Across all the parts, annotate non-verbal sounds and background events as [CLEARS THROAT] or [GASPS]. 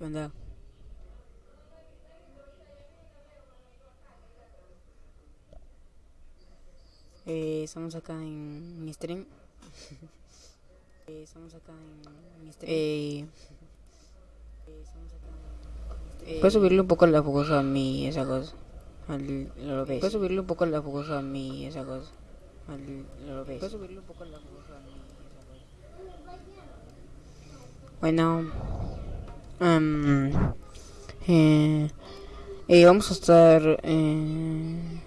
¿Qué onda? Eh, estamos acá en mi stream. [LAUGHS] eh, estamos acá en mi stream. Eh, ¿Puedes subirle un poco la a mí, esa cosa? Al, lo ves. ¿Puedes subirle un poco la a mí, esa cosa? Al, lo ves. ¿Puedes subirle un poco la a mí, esa cosa? Bueno. Um, eh, eh, vamos a estar... Eh,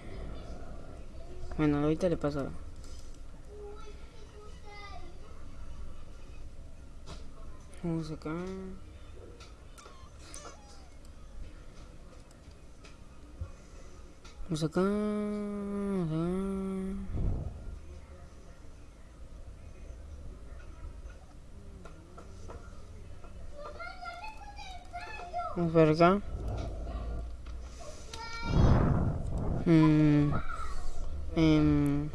bueno, ahorita le paso. Vamos acá. Vamos acá. acá. Por acá. Mm, em,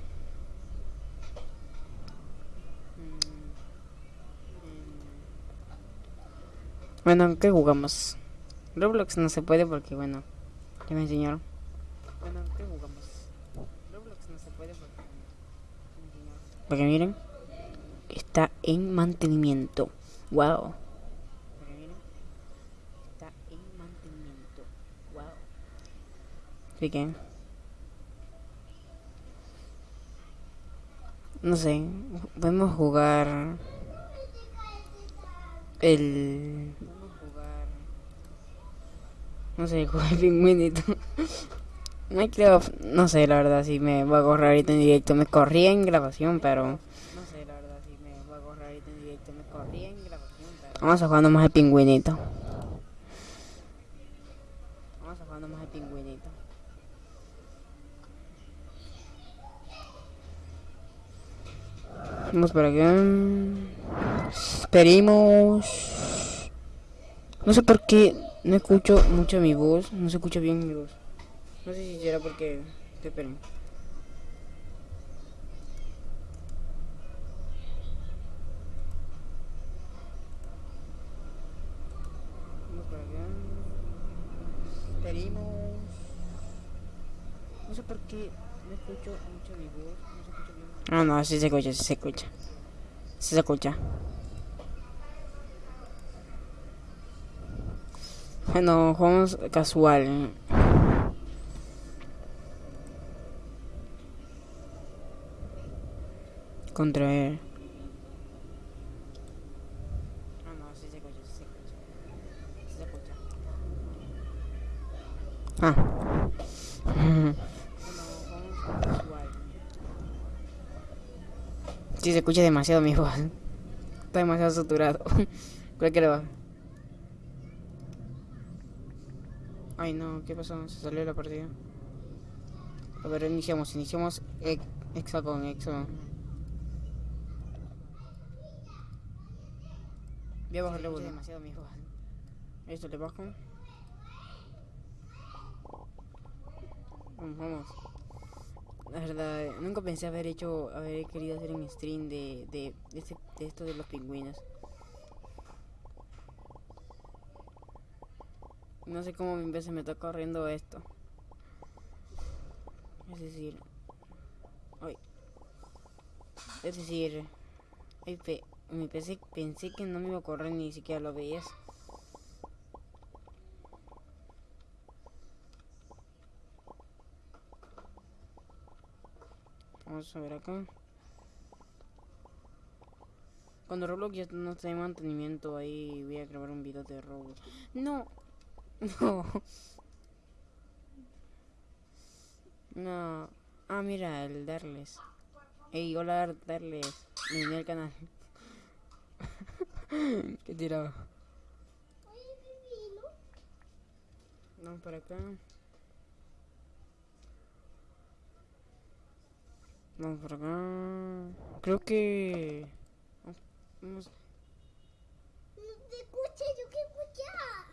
Bueno, ¿qué jugamos? Roblox no se puede porque, bueno, ya me enseñaron. Bueno, ¿qué jugamos? Roblox no se puede. Porque miren, está en mantenimiento. Wow. Porque miren, está en mantenimiento. Wow. No sé, podemos jugar el no sé, [LAUGHS] jugar el pingüinito. Minecraft, no sé, la verdad, si me voy a correr ahorita en directo. Me corrí en grabación, pero... No sé, la verdad, si me voy a correr ahorita en directo. Me corrí en grabación, pero... Vamos a jugar más el pingüinito. Vamos a jugar más el pingüinito. Vamos para acá. Esperemos. No sé por qué no escucho mucho mi voz. No se escucha bien mi voz. No sé si será porque... Esperen. Vamos para acá. Esperemos. No sé por qué no escucho mucho mi voz. No bien. Ah, no, sí se escucha, sí se escucha. Sí se escucha. Bueno, jugamos casual. Contra él. Ah, no, sí se escucha, sí se escucha. Sí se escucha. Ah. [LAUGHS] Bueno, jugamos casual. Sí, se escucha demasiado mi voz. Está demasiado saturado. Creo que le va. Ay no, ¿qué pasó? Se salió la partida. A ver, iniciamos, iniciamos ex Exa con Exo. Voy a bajarle volumen. demasiado mi voz. Esto le bajo. Vamos, vamos. La verdad, nunca pensé haber hecho, haber querido hacer un stream de, de, de, este, de esto de los pingüinos. No sé cómo mi se me está corriendo esto. Es decir... Ay. Es decir... Ay, pe, mi PC pensé que no me iba a correr ni siquiera lo veías. Vamos a ver acá. Cuando Roblox ya no está en mantenimiento, ahí voy a grabar un video de Roblox. ¡No! [LAUGHS] No. No. Ah, mira, el Darles. Ey, hola Darles. Me uní al canal. [LAUGHS] ¿Qué tiraba? Vamos para acá. Vamos por acá. Creo que... Vamos... No te escuché, yo que escuchar.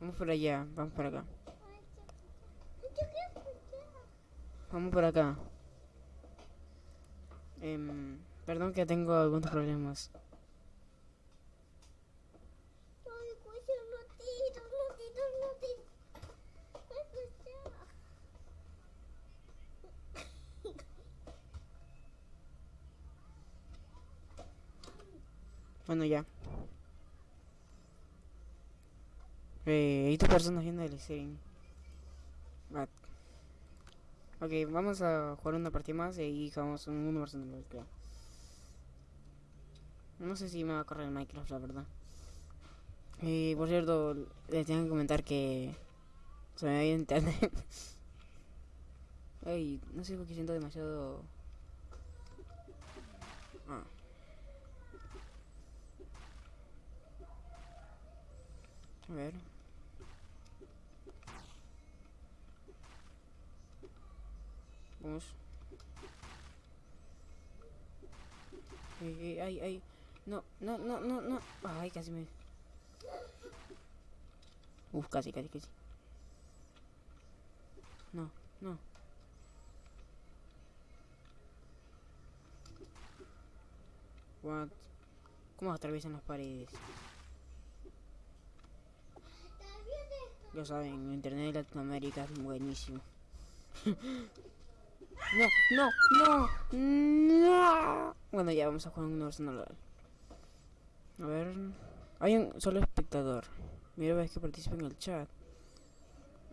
Vamos por allá, vamos por acá. Escuchar. Vamos por acá. Em, perdón que tengo algunos problemas. Yo escuché, no Bueno, ya. Eh, y tu persona haciendo el stream. Ok, vamos a jugar una partida más y jugamos un versus uno, creo. No sé si me va a correr el Minecraft, la verdad. Y por cierto, les tengo que comentar que se me ha ido internet. [LAUGHS] Ay, no sé por qué siento demasiado. Ah. A ver. Vamos. Ay, ay, ay, ay. No, no, no, no, no. Ay, casi me. Uf, casi, casi, casi. No, no. What? ¿Cómo atraviesan las paredes? ¿Estás bien esto? Ya saben, internet de Latinoamérica es buenísimo. [LAUGHS] no, no, no, no. Bueno, ya vamos a jugar un normal. A ver, hay un solo espectador. Mira, ves que participa en el chat.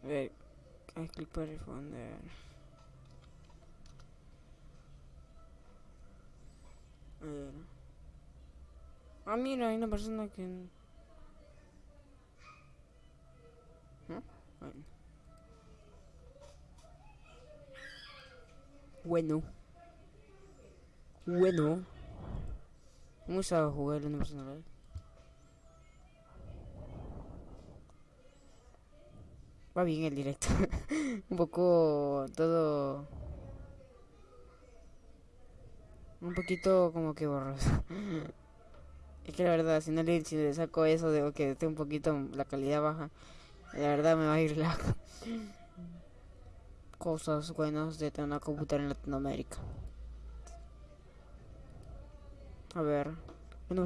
A ver, haz clic para responder. A ver. Ah, mira, hay una persona que... ¿Eh? Bueno. Bueno. Bueno. Vamos a jugar en personal. Va bien el directo. [LAUGHS] Un poco todo. Un poquito como que borroso. [LAUGHS] es que la verdad, si no le, saco eso de que esté un poquito la calidad baja, la verdad me va a ir la cosas buenas de tener una computadora en Latinoamérica. A ver, no,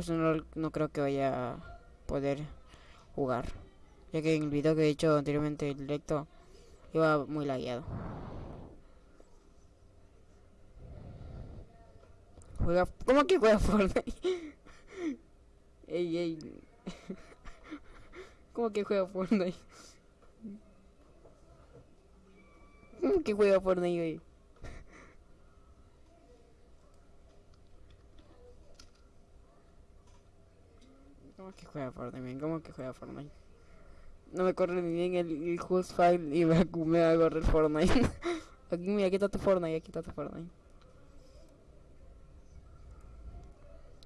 no, creo que vaya a poder jugar. Ya que en el video que he hecho anteriormente el directo iba muy lagueado. Juega. ¿Cómo que juega Fortnite? [LAUGHS] ey, ey. ¿Cómo [LAUGHS] que juega Fortnite? ¿Cómo que juega Fortnite? ¿Cómo que juega Fortnite? ¿Cómo que juega Fortnite? No me corre ni bien el, el host file y me, me va a correr Fortnite. [LAUGHS] aquí, mira, aquí está tu Fortnite, aquí está Fortnite.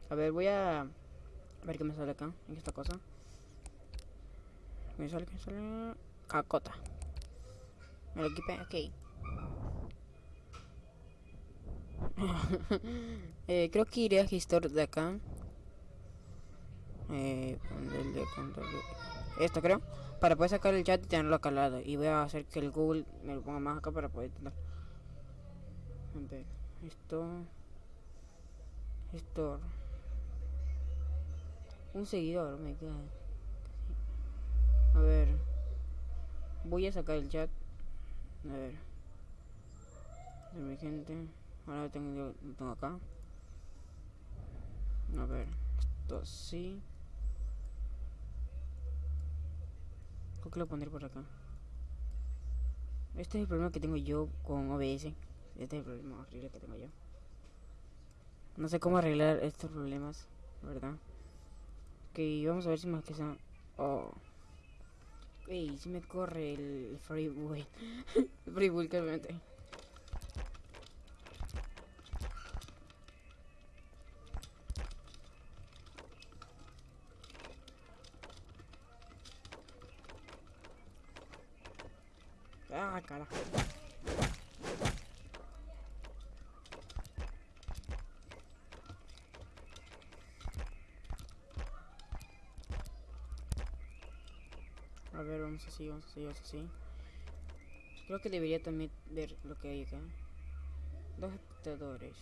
A ver, voy a ver qué me sale acá, en esta cosa. Me sale, me sale... Cacota. Me lo equipé, ok. [LAUGHS] eh, creo que iré a Gestor de acá. Eh, control de- Esto creo. Para poder sacar el chat y tenerlo acá. Y voy a hacer que el Google me lo ponga más acá para poder tener. Esto. Esto. Un seguidor, me queda. A ver. Voy a sacar el chat. A ver. De mi gente. Ahora lo tengo, lo tengo acá. A ver. Esto sí. Creo que lo pondré por acá. Este es el problema que tengo yo con OBS. Este es el problema horrible que tengo yo. No sé cómo arreglar estos problemas, ¿verdad? Ok, vamos a ver si más que sea... Oh. Ey, si me corre el freeway. freeway que me mete. Ah, carajo. A ver, vamos así, vamos así, vamos así. Creo que debería también ver lo que hay acá. Dos espectadores.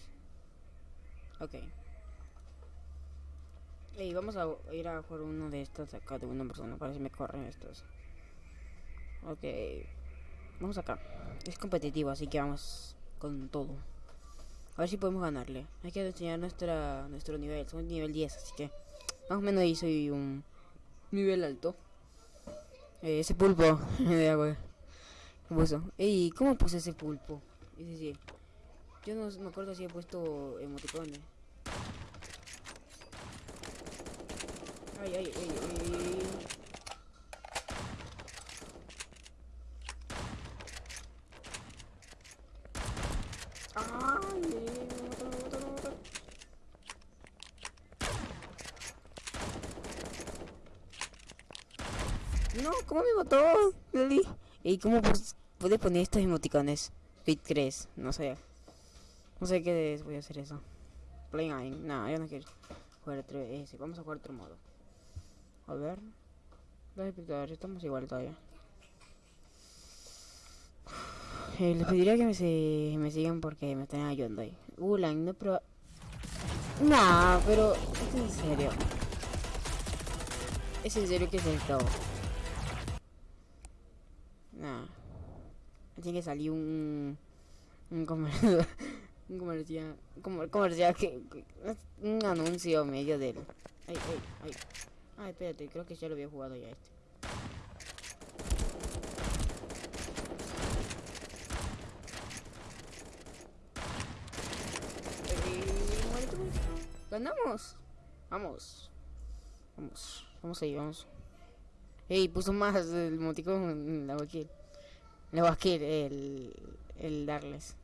Ok. Ey, vamos a ir a jugar uno de estos acá de una persona. Para si me corren estos. Ok. Vamos acá. Es competitivo, así que vamos con todo. A ver si podemos ganarle. Hay que enseñar nuestra, nuestro nivel. Somos nivel 10, así que Más o menos ahí soy un nivel alto. Eh, ese pulpo [LAUGHS] de agua. Ey, ¿cómo puse ese pulpo? Es decir, yo no me acuerdo si he puesto emoticones. Ay, ay, ay. Ay, me mataron, me mataron, me mataron. No, ¿cómo me mató? Lili. ¿Y cómo pus- puede poner estos emoticones? Fit 3, no sé. No sé qué voy a hacer eso. Playing, no, yo no quiero jugar otro. Vamos a jugar otro modo. A ver. Los espectadores, estamos igual todavía. [SIGHS] Eh, les pediría que me, se- me sigan porque me están ayudando ahí. Ulan, no, pero... Nah, pero... Es en serio. Es en serio que es esto. Tiene que salir un... Un comercial... [LAUGHS] Un comercial... Como, comercial que... Un anuncio medio del... Ay, ay, ay. Ay, espérate, creo que ya lo había jugado ya este. ¡Ganamos! Vamos. Vamos. Vamos ahí, vamos. Ey, puso más el emoticón en la wakil. La wakil, el, el Darles.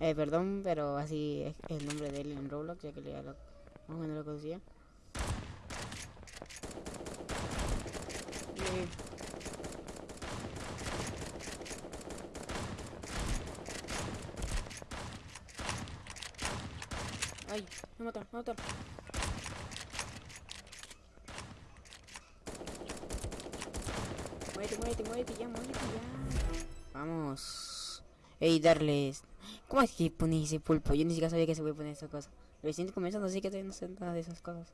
Eh, perdón, pero así es el nombre de él en Roblox, ya que le lo, más o menos lo conocía. Eh, Ay, me mataron, me mataron. Muérete, muérete, muérete, ya, muérete, ya. Vamos. Ey, darles. ¿Cómo es que pones ese pulpo? Yo ni siquiera sabía que se puede poner esa cosa. Recién comenzando, así que todavía no sé nada de esas cosas.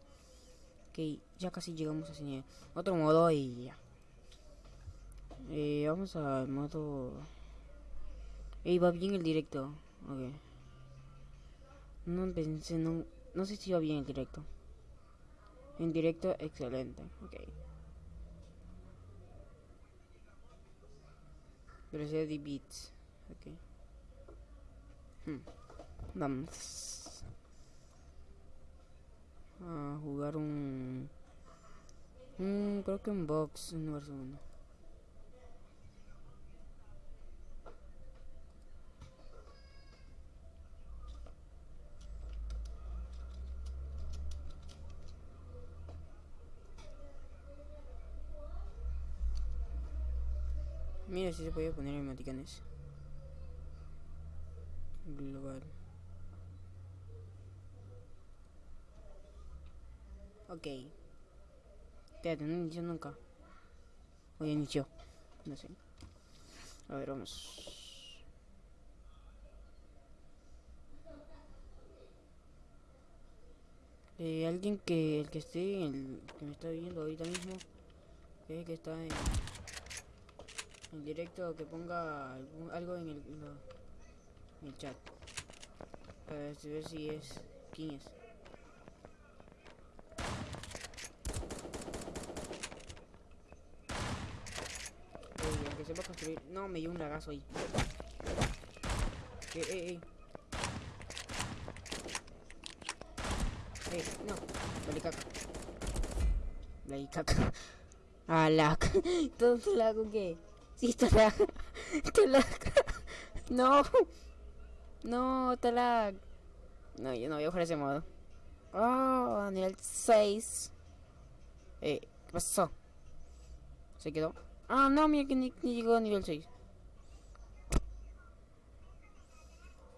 Ok, ya casi llegamos a ese nivel. Otro modo y ya. Eh, vamos al modo... Ey, va bien el directo. Ok. No pensé, no, no sé si va bien el directo. En directo, excelente. Ok. Velocidad de bits. Ok. Hmm. Vamos. A jugar un... un creo que un box número uno. Mira si se puede poner emoticones. Global. Ok. Espérate, no inició nunca. O ya inició. No sé. A ver, vamos. Eh, alguien que el que esté, el que me está viendo ahorita mismo, que, que está en, en directo, que ponga algún- algo en el, en lo- en el chat. Para ver si es quién es. Ey, aunque sepa construir. No, me dio un lagazo ahí. Eh, eh, eh. Eh, no. Vale caca. Vale caca. [LAUGHS] Ah, lag. [LAUGHS] ¿Todo lag o qué? Sí, está lag. Está lag. No. No, está lag. No, yo no voy a jugar ese modo. Oh, nivel 6. Eh, ¿qué pasó? ¿Se quedó? Ah, no, mira que ni, ni llegó a nivel 6.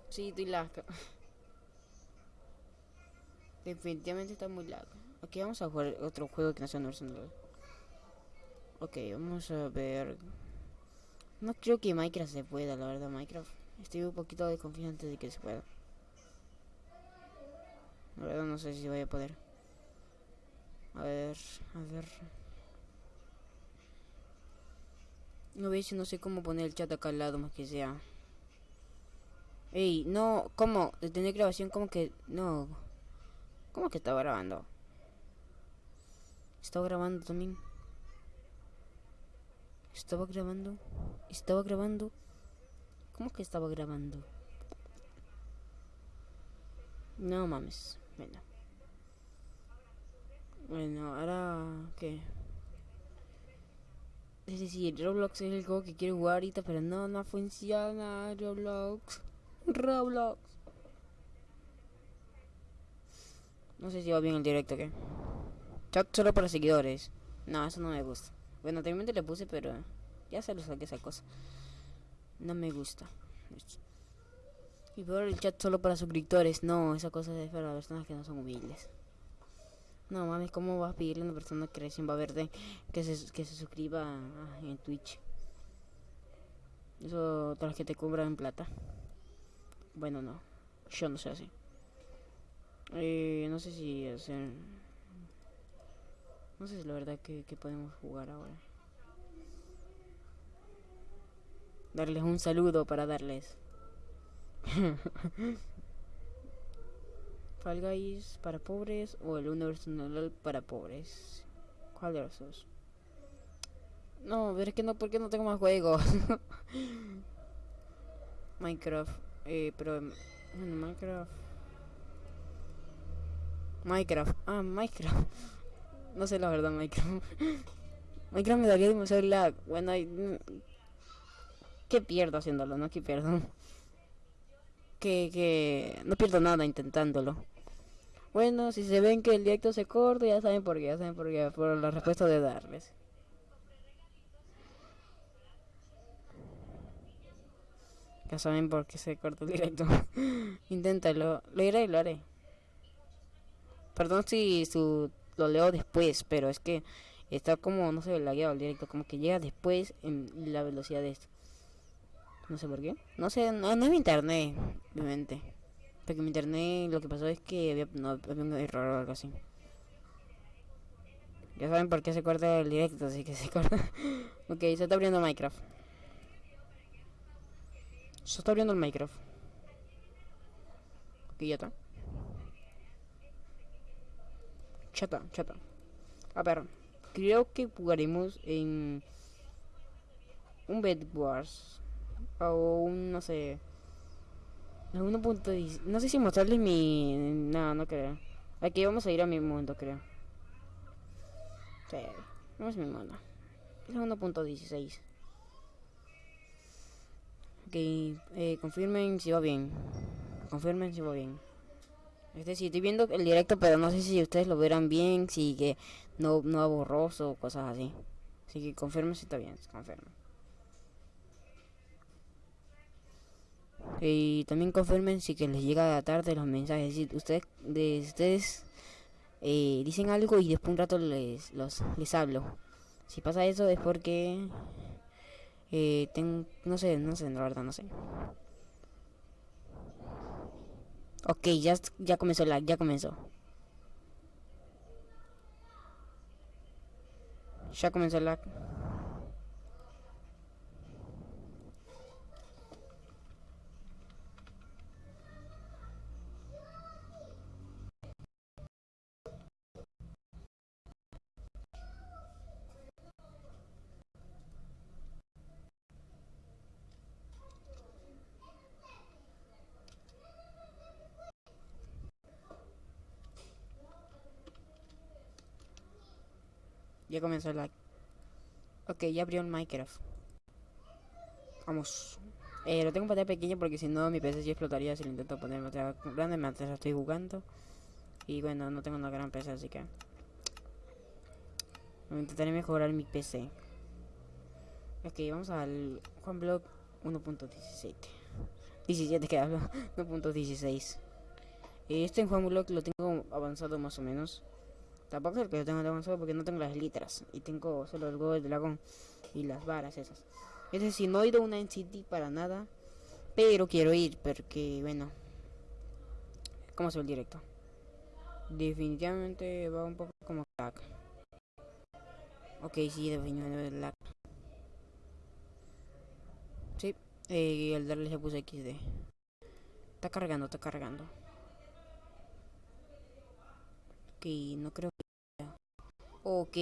Sí, estoy lag. [LAUGHS] Definitivamente está muy lag. Ok, vamos a jugar otro juego que no sea de Ok, vamos a ver. No creo que Minecraft se pueda, la verdad, Minecraft. Estoy un poquito desconfiante de que se pueda. La verdad no sé si voy a poder. A ver, a ver. No veis, no sé cómo poner el chat acá al lado más que sea. Ey, no, ¿cómo? Detener grabación, ¿cómo que? No. ¿Cómo que estaba grabando? Estaba grabando también. Estaba grabando. Estaba grabando. ¿Cómo que estaba grabando? No mames. Bueno. Bueno, ahora... ¿Qué? Es decir, Roblox es el juego que quiero jugar ahorita, pero no, no funciona Roblox. Roblox. No sé si va bien el directo, ¿qué? Chat solo para seguidores. No, eso no me gusta. Bueno, anteriormente le puse, pero ya se lo saqué esa cosa. No me gusta. Y peor el chat solo para suscriptores. No, esa cosa es para personas que no son humildes. No mames, ¿cómo vas a pedirle a una persona que recién va a verte que se, que se suscriba en Twitch? Eso, las que te cobran en plata. Bueno, no. Yo no sé así. Eh, no sé si hacer... No sé si la verdad que, podemos jugar ahora. Darles un saludo para darles. [LAUGHS] Fall Guys para pobres o el Universal para pobres. ¿Cuál de los dos? No, pero es que no, porque no tengo más juegos. [LAUGHS] Minecraft, eh, pero bueno, Minecraft. Minecraft, ah, Minecraft. No sé la verdad, Minecraft. [LAUGHS] Minecraft me daría demasiado lag. Bueno, hay... ¿qué pierdo haciéndolo? No, ¿qué pierdo? [LAUGHS] Que, que no pierdo nada intentándolo. Bueno, si se ven que el directo se corta, ya saben por qué, ya saben por qué, por la respuesta de darles. Ya saben por qué se corta el directo. [LAUGHS] Inténtalo, lo iré y lo haré. Perdón si su, lo leo después, pero es que está como, no sé, lagueado el directo, como que llega después en la velocidad de esto. No sé por qué. No sé, no, es mi internet, obviamente. Porque mi internet lo que pasó es que había, no, había un error o algo así. Ya saben por qué se corta el directo, así que se corta. [LAUGHS] ok, se está abriendo Minecraft. Se está abriendo el Minecraft. Ok, ya está. Chata, chata. A ver, creo que jugaremos en un Bed Wars o un, no sé, en punto No sé si mostrarles mi... No, no creo. Aquí vamos a ir a mi mundo, creo. Sí, vamos a mi mundo. Es 1.16. Ok, eh, confirmen si va bien. Confirmen si va bien. Es decir, estoy viendo el directo, pero no sé si ustedes lo verán bien, si que no, no borroso o cosas así. Así que confirmen si está bien, confirmen. Y también confirmen si que les llega tarde los mensajes. Si ustedes, de, ustedes eh, dicen algo y después un rato les, les hablo. Si pasa eso es porque... Eh, tengo, no sé, no sé, la verdad, no sé. Ok, ya, ya comenzó la, ya comenzó. Ya comenzó la... Ya comenzó. Ok, ya abrió el Minecraft. Vamos. Eh, lo tengo en pantalla pequeña porque si no mi PC sí explotaría si lo intento poner en pantalla grande mientras estoy jugando. Y bueno, no tengo una gran PC, así que... Intentaré mejorar mi PC. Ok, vamos al Juan 1.17. 17 que hablo, [LAUGHS] 1.16. Este en Juan lo tengo avanzado más o menos. Tampoco es que yo tengo avanzado porque no tengo las litras. Y tengo solo el huevo del dragón y las varas esas. Es decir, no he ido a una en City para nada. Pero quiero ir porque, bueno. ¿Cómo se ve el directo? Definitivamente va un poco como lag. Ok, sí, definitivamente lag. Sí, eh, el darle se puse XD. Está cargando, está cargando. Ok, no creo Ok.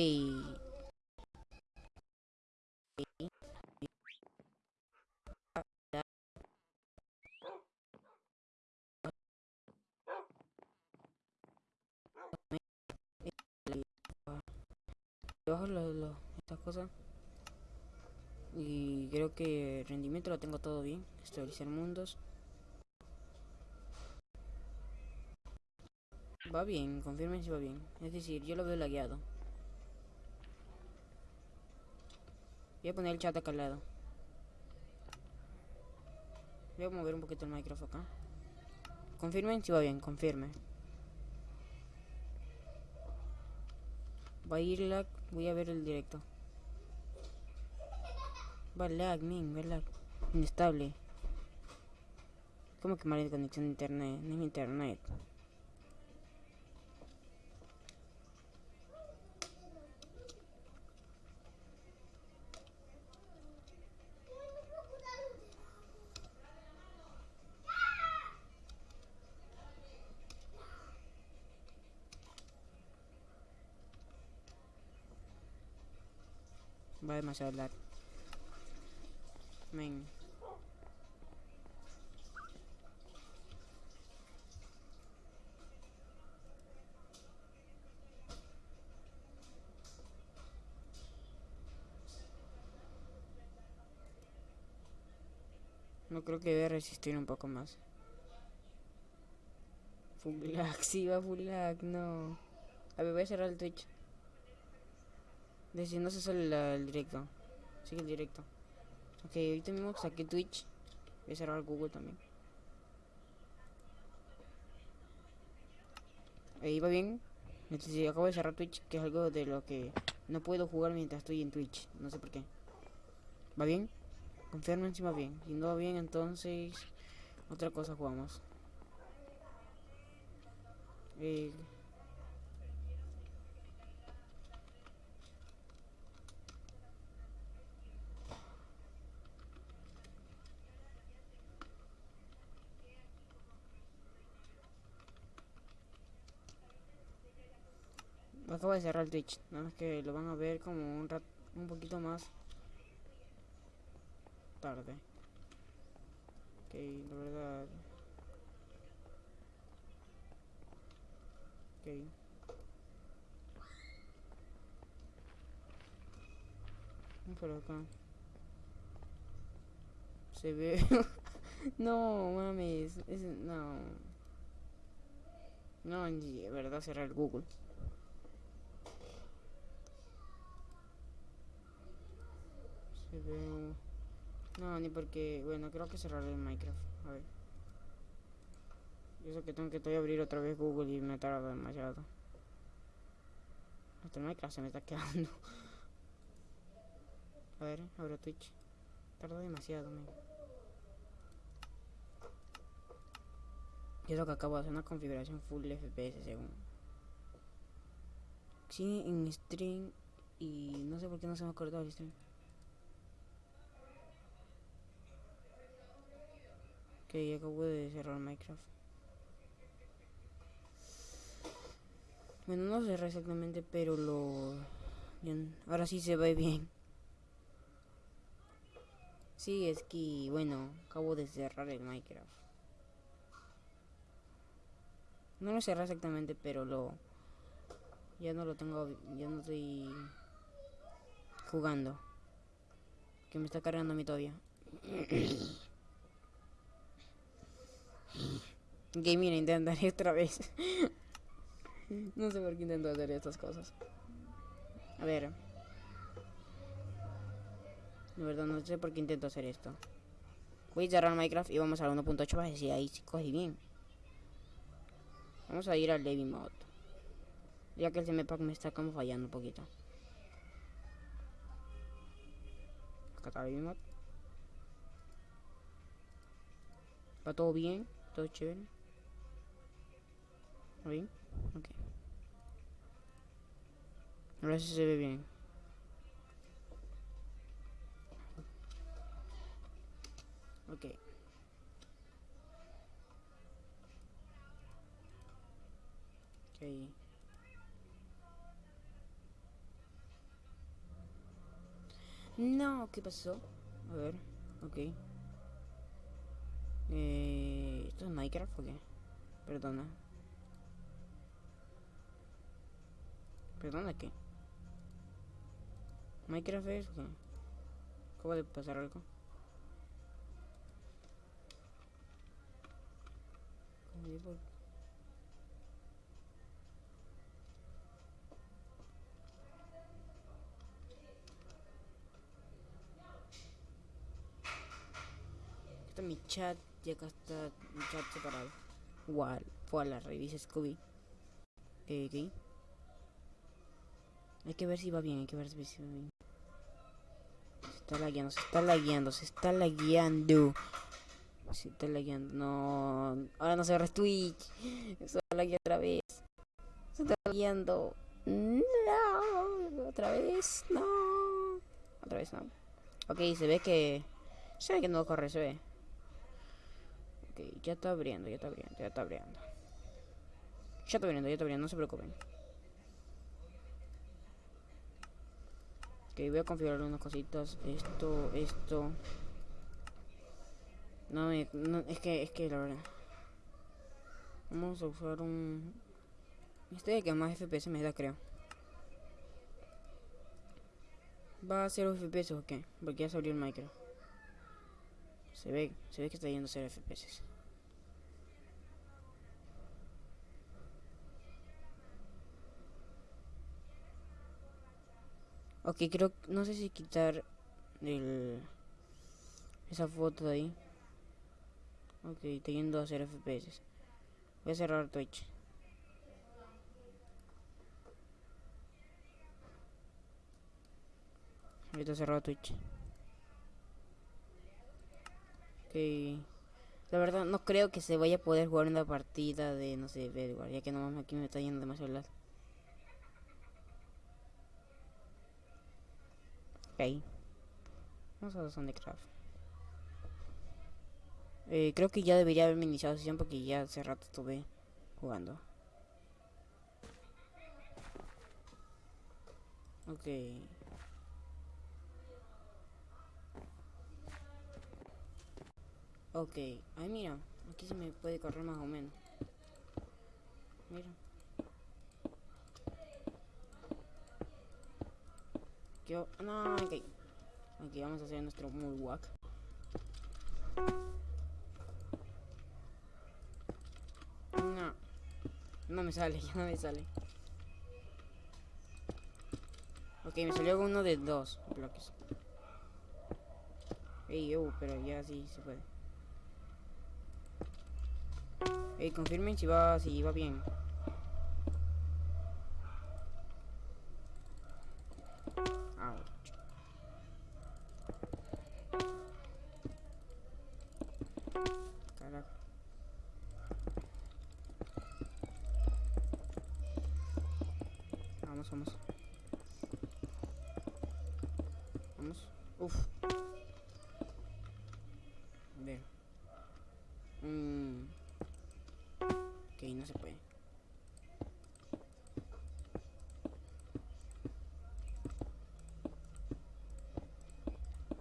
Bajo lo, estas cosas. Y creo que rendimiento lo tengo todo bien. Estabilizar mundos. Va bien, confirmen si va bien. Es decir, yo lo veo lagueado. Voy a poner el chat acá al lado. Voy a mover un poquito el micrófono acá. Confirmen si va bien, confirme. Va a ir lag, voy a ver el directo. Va lag, min, va lag. Inestable. ¿Cómo que mala conexión de internet? No es internet. Demasiado lag. Men. No creo que debe resistir un poco más. Full lag, [LAUGHS] sí va full no. A ver, voy a cerrar el Twitch. De si no se sale el directo. Sigue el directo. Ok, ahorita mismo saqué Twitch. Voy a cerrar Google también. Ahí va bien. Entonces, acabo de cerrar Twitch, que es algo de lo que no puedo jugar mientras estoy en Twitch. No sé por qué. ¿Va bien? Confirmen si va bien. Si no va bien, entonces otra cosa jugamos. Eh, acabo de cerrar el Twitch. Nada más que lo van a ver como un rat un poquito más tarde. Ok, la verdad. Ok. Por acá. Se ve. [LAUGHS] no, mames. es- no. No, de verdad cerrar el Google. Se. No, ni porque. Bueno, creo que cerraré el Minecraft. A ver. Eso que tengo que abrir otra vez Google y me tarda demasiado. Hasta el Minecraft se me está quedando. A ver, abro Twitch. Tarda demasiado, man. Y eso que acabo de hacer una configuración full FPS según. Sí, en stream. Y no sé por qué no se me ha cortado el stream. Ok, acabo de cerrar Minecraft. Bueno, no cerré exactamente, pero lo... Ahora sí se ve bien. Sí, es que, bueno, acabo de cerrar el Minecraft. No lo cerré exactamente, pero lo... Ya no lo tengo, ya no estoy jugando. Que me está cargando a mí todavía. [CLEARS THROAT] Gaming intentaré [LAUGHS] otra vez. no sé por qué intento hacer estas cosas. A ver. De verdad no sé por qué intento hacer esto. Voy a cerrar Minecraft y vamos a la 1.8 para decir ahí si coge bien. Vamos a ir al Levy Mod. Ya que el CMPAC me está como fallando un poquito. Acá está Levy Mod. Va todo bien, todo chévere. ¿Bien? Ok. Ahora sí se ve bien. Ok. Ok. No, ¿qué pasó? A ver, ok. Eh, ¿Esto es Minecraft o qué? Perdona. ¿Perdona qué? ¿Minecraft es qué? ¿Cómo de pasar algo? ¿Cómo de por- Está mi chat está mi chat separado. Igual, fue a la revisa Scooby. Eh, ¿qué? Hay que ver si va bien, hay que ver si va bien. Se está lagueando, se está lagueando, se está lagueando. Se está lagueando, no. Ahora no se agarra Twitch. Se a laguear otra vez. Se está lagueando. No. Otra vez, no. Otra vez, no. Ok, se ve que. Se ve que no corre, se ve. Ya está abriendo, ya está abriendo, ya está abriendo. Ya está abriendo, ya está abriendo, no se preocupen. Ok, voy a configurar unas cositas. Esto, esto. No es que, es que la verdad. Vamos a usar un. Este de que más FPS me da, creo. ¿Va a ser FPS o qué? Porque ya se abrió el micro. Se ve, se ve que está yendo a ser FPS. Ok, creo, no sé si quitar el, esa foto de ahí. Ok, yendo a hacer FPS. Voy a cerrar Twitch. Ahorita cerrado Twitch. Ok. La verdad, no creo que se vaya a poder jugar una partida de, no sé, Bedwars, ya que no aquí me está yendo demasiado largo. Ok. Vamos a Soundcraft. Eh, creo que ya debería haberme iniciado sesión porque ya hace rato estuve jugando. Ok. Ok. Ay, mira. Aquí se me puede correr más o menos. Mira. Yo, no, ok. Aquí vamos a hacer nuestro muy. No. No me sale, [LAUGHS] ya no me sale. Ok, me salió uno de dos bloques. Ey, uh, pero ya sí se puede. Ey, confirmen si va, si va bien.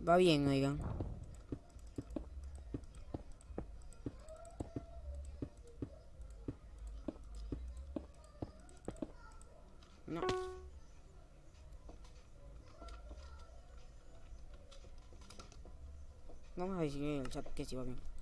Va bien, oigan. No. Vamos a decir en el chat que sí va bien.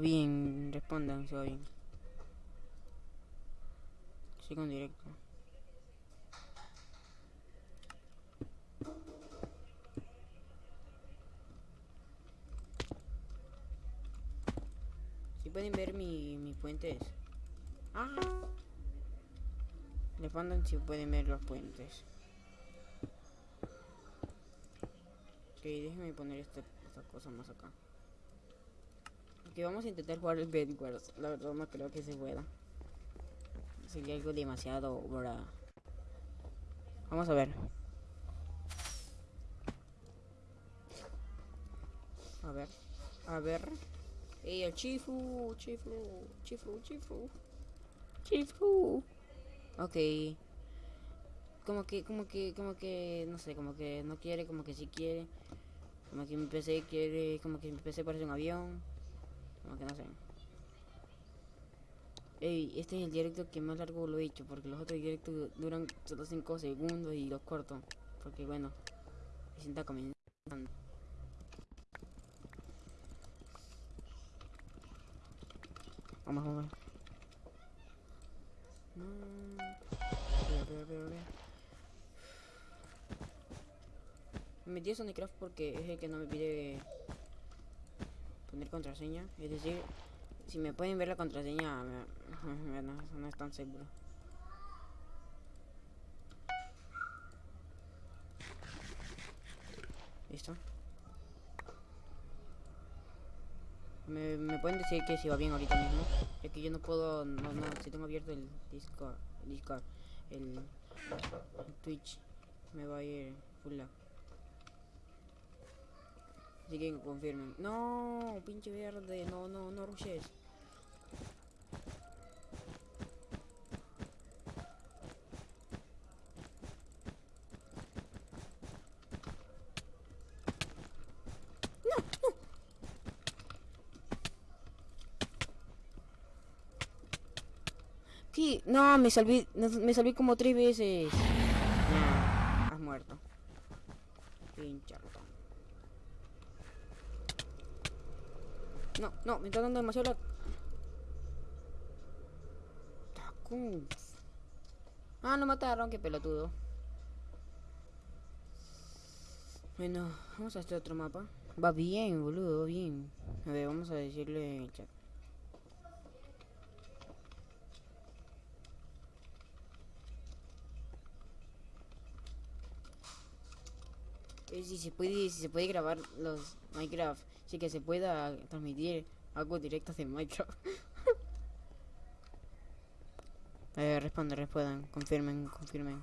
Bien, respondan si va bien. Sigo en directo. Si pueden ver mi, mis puentes. Ah. Respondan si pueden ver los puentes. Ok, déjenme poner esta, esta cosa más acá que vamos a intentar jugar el Bedwars. La verdad no creo que se pueda. Sería algo demasiado para... Vamos a ver. A ver. A ver. ¡Ey, el Chifu! Chifu, Chifu, Chifu. Chifu. Ok. Como que, como que, como que, no sé, como que no quiere, como que sí quiere. Como que mi PC quiere, como que mi PC parece un avión. Como que no sé. Ey, este es el directo que más largo lo he hecho, porque los otros directos duran solo 5 segundos y los corto. Porque bueno, me sienta comenzando. Vamos, vamos. Ve. Me metí a Sonicraft porque es el que no me pide poner contraseña. Es decir, si me pueden ver la contraseña, me- [LAUGHS] no es tan seguro. ¿Listo? Me, me pueden decir que si va bien ahorita mismo. Ya que yo no puedo, no, no, si tengo abierto el Discord, el Discord, el, el Twitch, me va a ir full lag. Así que confirmen. No, pinche verde, no, no, no rushes. ¿Qué? No, me salvé, no, me salvé como tres veces. No, has muerto. Pinche No, no, me está dando demasiado la... Tacu. Ah, no mataron, qué pelotudo. Bueno, vamos a este otro mapa. Va bien, boludo, bien. A ver, vamos a decirle en el chat. Eh, si se puede, si se puede grabar los Minecraft, sí que se pueda transmitir algo directo de Minecraft. [LAUGHS] eh, responde, respondan, confirmen, confirmen.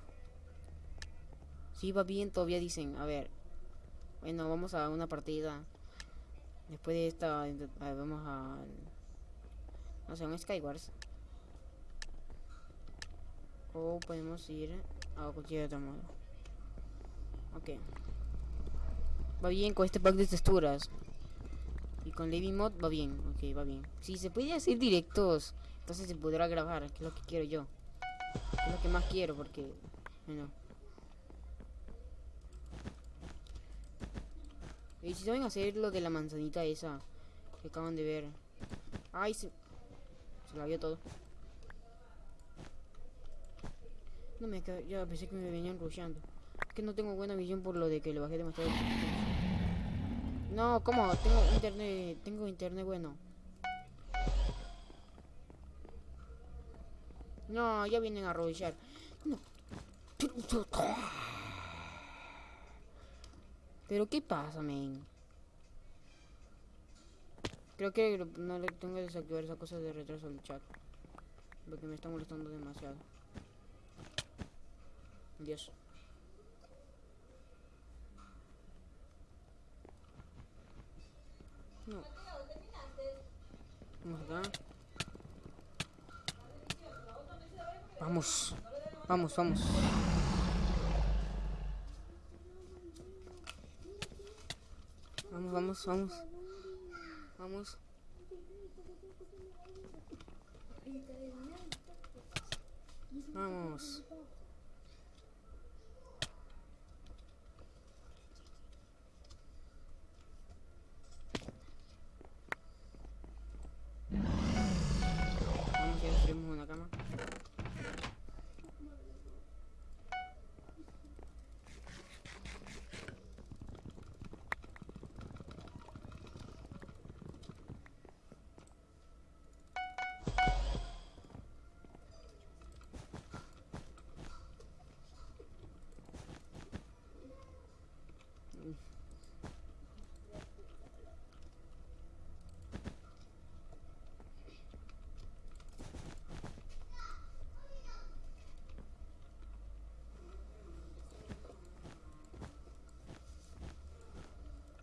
Si va bien, todavía dicen, a ver. Bueno, vamos a una partida. Después de esta, vamos a... No sé, un Skywars. O podemos ir a cualquier otro modo. Ok. Va bien con este pack de texturas. Y con Levy Mod va bien. Ok, va bien. Si se puede hacer directos, entonces se podrá grabar, que es lo que quiero yo. Es lo que más quiero porque... Bueno. Y si saben hacer lo de la manzanita esa que acaban de ver. Ay, se, se la vio todo. No me ya pensé que me venían rusheando. Es que no tengo buena visión por lo de que le bajé demasiado. No, ¿cómo? Tengo internet, tengo internet bueno. No, ya vienen a rushear. No. Pero ¿qué pasa, men? Creo que no le tengo que desactivar esa cosa de retraso al chat. Porque me está molestando demasiado. Dios. No. Vamos acá. Vamos. Vamos, vamos. Vamos, vamos, vamos. Vamos. Vamos. Vamos,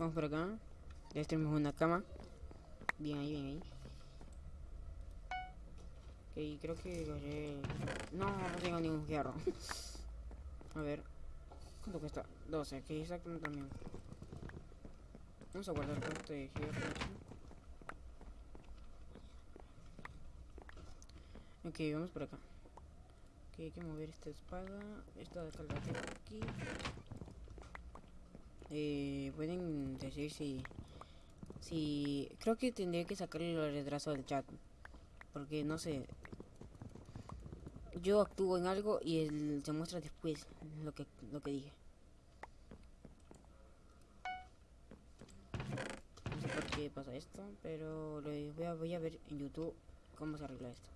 Vamos por acá. Ya tenemos una cama. Bien ahí, bien ahí. Ok, creo que. No, no tengo ningún hierro. [LAUGHS] A ver. ¿Cuánto cuesta? 12, ok, exactamente también. Vamos a guardar cuánto de hierro. Ok, vamos por acá. Ok, hay que mover esta espada. Esta de acá la tengo aquí. Eh, pueden decir si... Si... Creo que tendría que sacarle el retraso del chat. Porque no sé. Yo actúo en algo y él se muestra después lo que, lo que dije. No sé por qué pasa esto, pero lo voy a, voy a ver en YouTube cómo se arregla esto.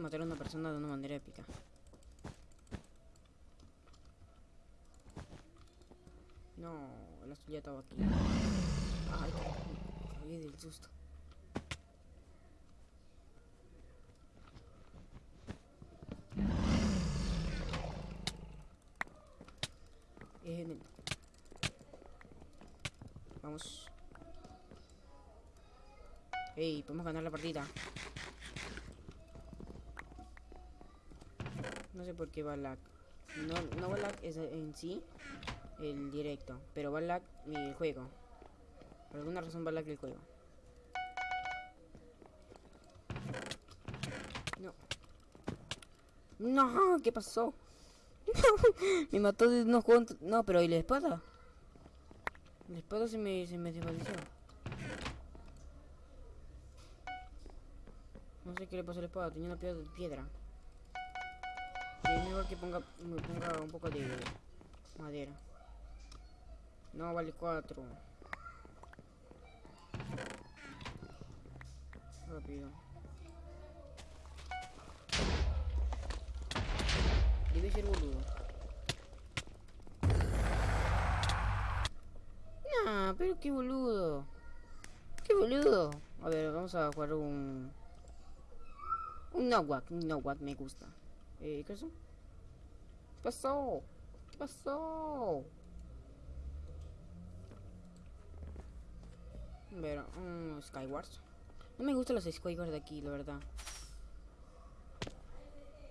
Matar a una persona de una manera épica. No, la suya estaba aquí. Ay, caí del susto. Vamos. Ey, podemos ganar la partida. Sé por va lag. No, no va lag es en sí el directo, pero va lag mi juego. Por alguna razón va lag el juego. No. No, ¿qué pasó? [LAUGHS] me mató de unos cuantos. No, pero ¿y la espada? La espada se me, se me desvaneció. No sé qué le pasó a la espada, tenía una piedra. Es mejor que ponga, me ponga un poco de madera. No, vale 4. Rápido. Debe ser boludo. Nah, pero qué boludo. Qué boludo. A ver, vamos a jugar un... Un Nawak, un Nawak me gusta. Eh, ¿qué eso? ¿Qué pasó? ¿Qué pasó? Ver, un Skywars. No me gustan los Skywars de aquí, la verdad.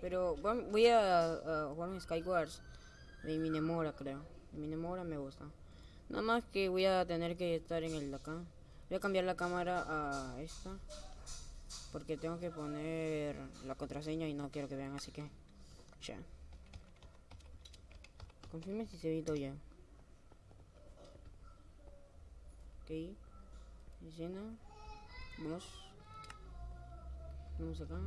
Pero voy a, jugar un Skywars de Minemora, creo. De Minemora me gusta. Nada más que voy a tener que estar en el de acá. Voy a cambiar la cámara a esta. Porque tengo que poner la contraseña y no quiero que vean, así que... Confirme si se todo ya. Ok. Escena. Vamos. Vamos acá.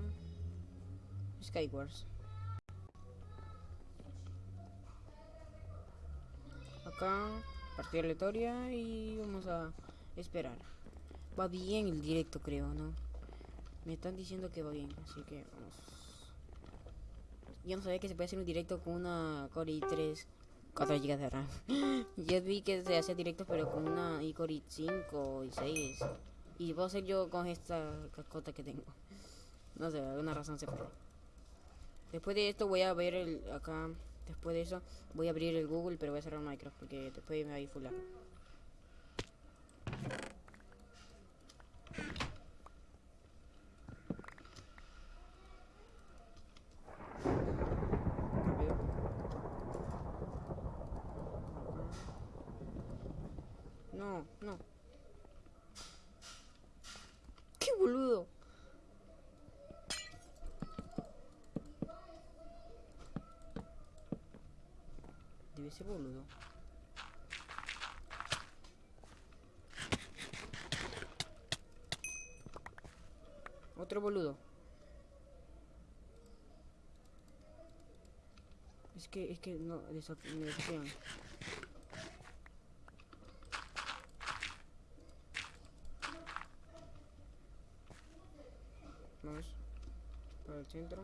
Skywars. Acá, partida aleatoria y vamos a esperar. Va bien el directo, creo, ¿no? Me están diciendo que va bien, así que vamos. Yo no sabía que se puede hacer un directo con una Core i3 4 GB de RAM. [LAUGHS] yo vi que se hace directo pero con una iCore 5 y 6. Y puedo hacer yo con esta cascota que tengo. No sé, alguna razón se puede. Después de esto voy a ver el acá. Después de eso voy a abrir el Google pero voy a cerrar Minecraft porque después me va a ir full No, no. ¡Qué boludo! Debe ser boludo. Otro boludo. Es que, es que no, me desafían. Vamos para el centro.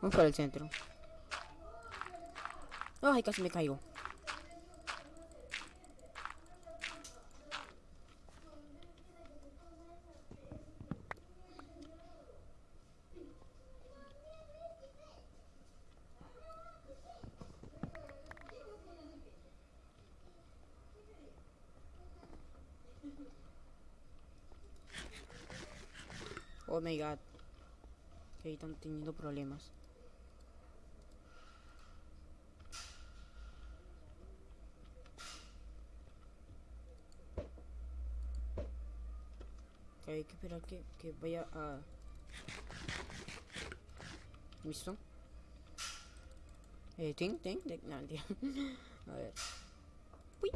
Vamos para el centro. Ay, casi me caigo. Oh my god. Que están teniendo problemas. Que hay que esperar que, que vaya a... ¿Listo? Eh, ting, ting, ting. No. [LAUGHS] A ver. Uy.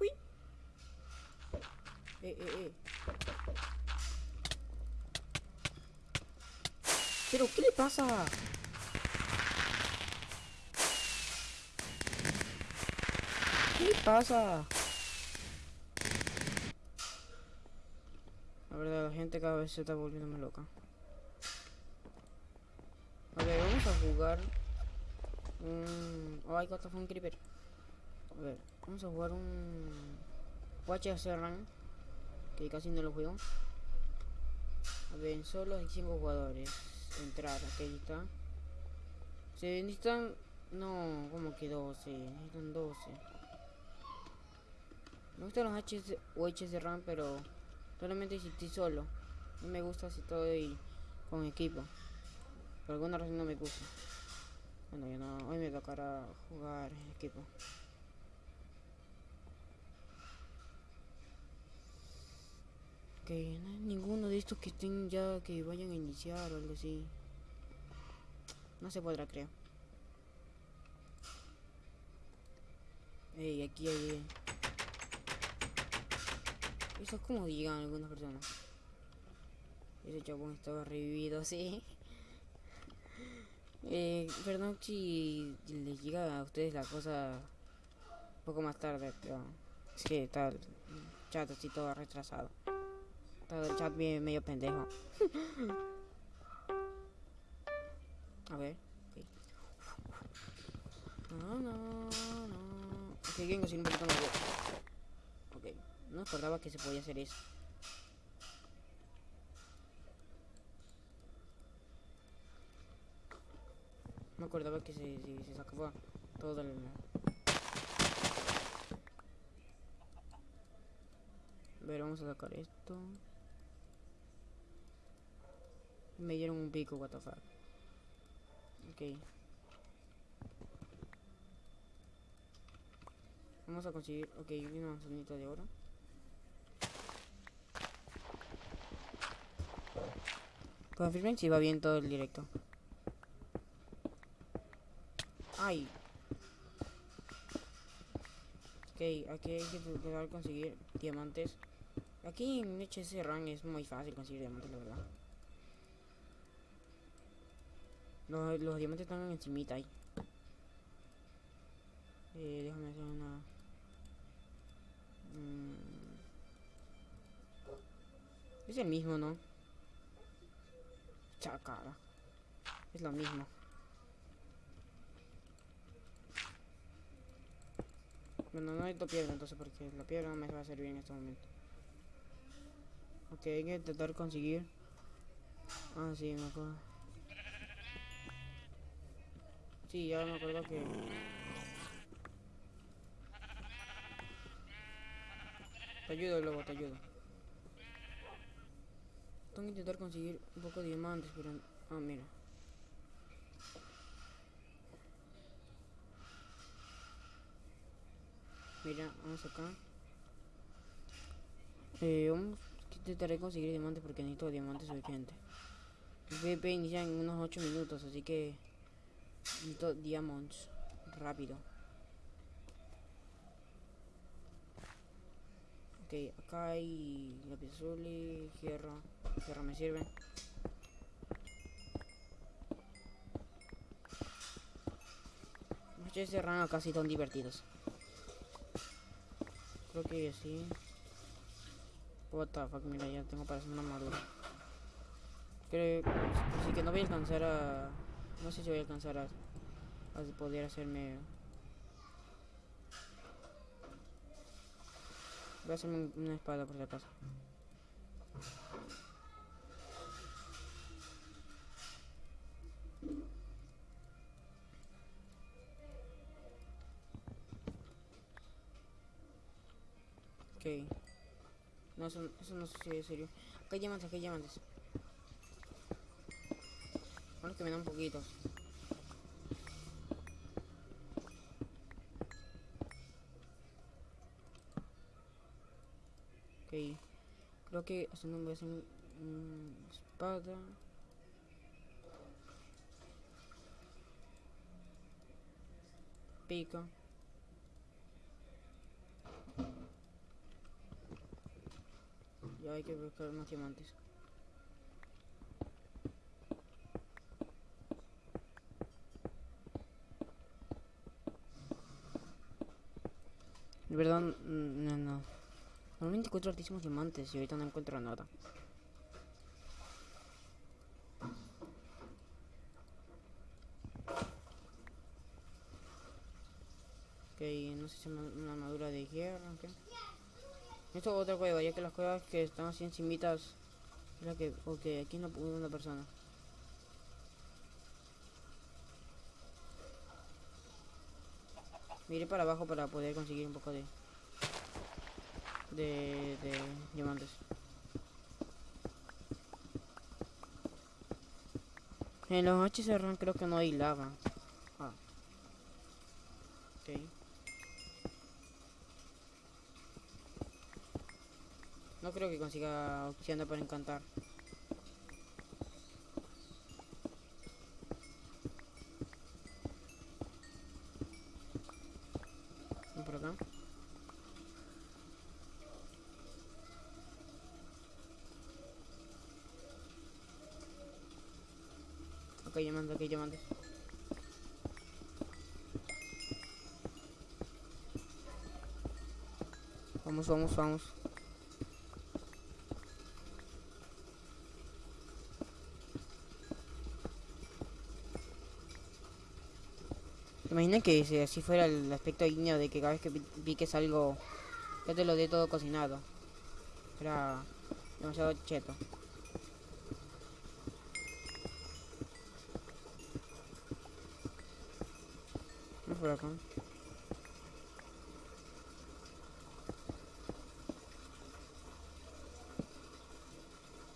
Uy. Eh, eh, eh. ¿Pero qué le pasa? ¿Qué pasa? La verdad, la gente cada vez se está volviendo más loca. Ver, vamos a jugar. Un... Oh, got a phone creeper. A ver, vamos a jugar un. Watch Run. Que casi no lo juego. A ver, solo hay 5 jugadores. Entrar, aquí está. Se necesitan. No, como que 12. Necesitan 12. Me gustan los HS o HS Run, pero solamente si estoy solo. No me gusta si estoy con equipo. Por alguna razón no me gusta. Bueno, ya no, hoy me tocará jugar equipo. Hay ninguno de estos que estén ya que vayan a iniciar o algo así. No se podrá, creo. Ey, aquí hay... Eso es como digan algunas personas. Ese chabón estaba revivido, [LAUGHS] sí. Eh, perdón si les llega a ustedes la cosa un poco más tarde, pero es que está el chat así todo retrasado. Todo el chat bien medio pendejo. a ver. No, no, no. Ok, vengo sin un poquito más Ok, no acordaba que se podía hacer eso. me acordaba que se, se, se sacaba todo el... A vamos a sacar esto. Me dieron un pico, what the fuck. Ok. Vamos a conseguir, ok, una manzanita de oro. Confirmen si va bien todo el directo. Ay. Ok, aquí hay que de conseguir diamantes. Aquí en HC Run es muy fácil conseguir diamantes, la verdad. Los, los diamantes están encimita ahí. Eh, déjame hacer una... Mm. Es el mismo, ¿no? Chacara. Es lo mismo. Bueno, no hay piedra entonces porque la piedra no me va a servir en este momento. Ok, hay que intentar conseguir. Ah, sí, me acuerdo. Sí, ya me acuerdo que... Te ayudo luego, te ayudo. Tengo que intentar conseguir un poco de diamantes, pero... Ah, mira. Mira, vamos acá. Eh, vamos a intentar conseguir diamantes porque necesito diamantes urgente. El PvP inicia en unos 8 minutos, así que diamonds rápido. Ok, acá hay y hierro. Hierro me sirve. Los de rana casi son divertidos. Creo que sí. What the fuck, mira, ya tengo para hacer una armadura. Creo así que no voy a alcanzar a... No sé si voy a alcanzar a, poder hacerme... Voy a hacerme una espada por si acaso. Ok. No, eso, eso no sucede, en serio. Acá hay diamantes, acá hay diamantes. Bueno, que me dan poquitos. Ok. Creo que haciendo un un- un espada. Pica. Ya hay que buscar más diamantes. Verdad, mm, no, no. Normalmente encuentro altísimos diamantes y ahorita no encuentro nada. Ok, no sé si es una armadura de hierro. Esto es otra cueva, ya que las cuevas que están así encimitas... Es la que... Ok, aquí no pudo una persona. Miré para abajo para poder conseguir un poco de... De... de diamantes. En los HCR creo que no hay lava. Ah. Ok. No creo que consiga opción para encantar. Ven por acá. Ok, Vamos, vamos, vamos. ¿Te que si así fuera el aspecto guiño de que cada vez que pi- piques algo, ya te lo dé todo cocinado? Era demasiado cheto.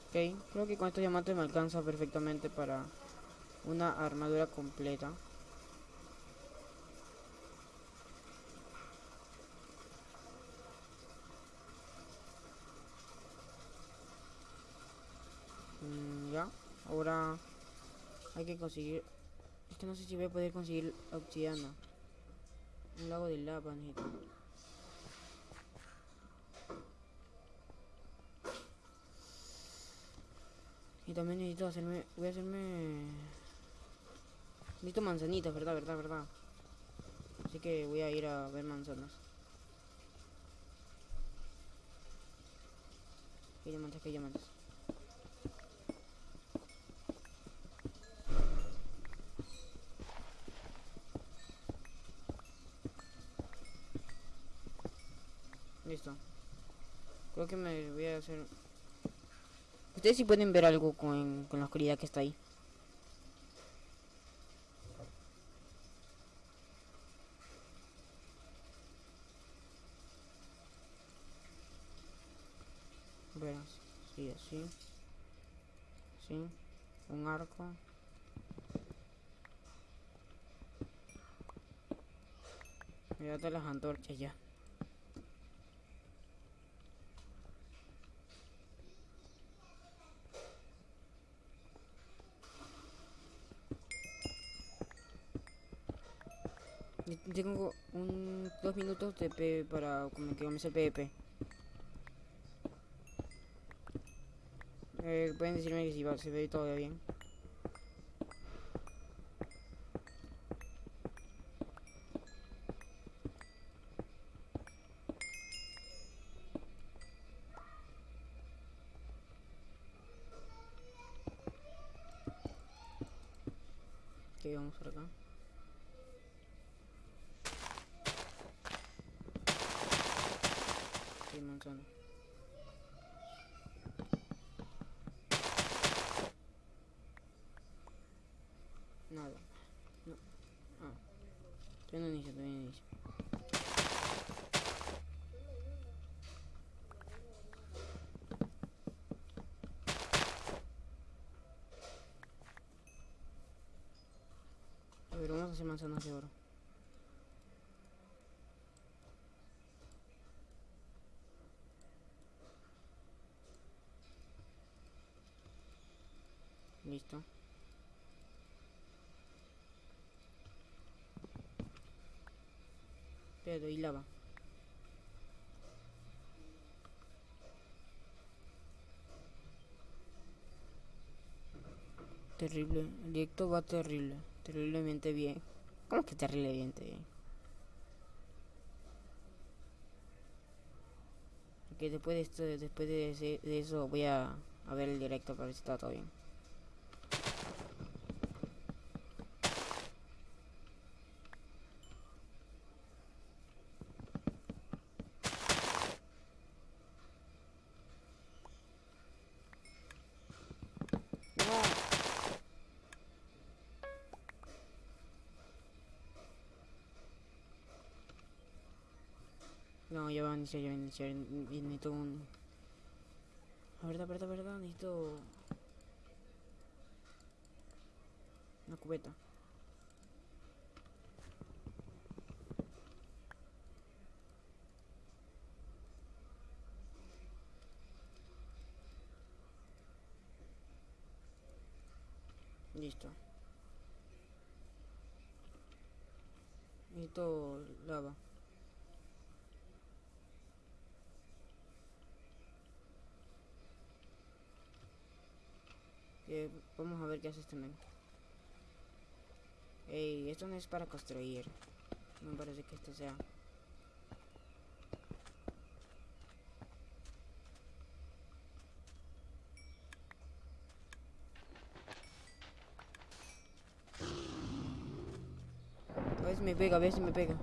Ok, creo que con estos diamantes me alcanza perfectamente para una armadura completa. Mm, ya, ahora hay que conseguir... Es que no sé si voy a poder conseguir obsidiana. Un lago de lava, necesito. Y también necesito hacerme... Voy a hacerme... Necesito manzanitas, verdad, verdad, verdad. Así que voy a ir a ver manzanas. Que diamantes, que diamantes. Listo. Creo me voy a hacer... Ustedes sí pueden ver algo con, con la oscuridad que está ahí. Verás. Sí, así. Sí. Un arco. Mírate las antorchas ya. Yo Tengo un dos minutos de P para como que comience el PvP. Eh, pueden decirme que si va, se ve todo bien. Ok, vamos por acá. Sí, manzana. Nada. No. Ah. Todavía no inicio, todavía no inicio. A hacer manzanas de oro. Listo. Pero y lava. Terrible. El directo va terrible. Terriblemente bien. ¿Cómo que terriblemente bien? Ok, después de esto, después de, eso voy a ver el directo para ver si está todo bien. No, ya va a iniciar, ya va a iniciar. y Necesito un... La verdad, verdad, verdad, necesito... Una cubeta. Listo. Necesito lava. Vamos a ver qué hace este. Ey, esto no es para construir. No me parece que esto sea. A ver si me pega, a ver si me pega.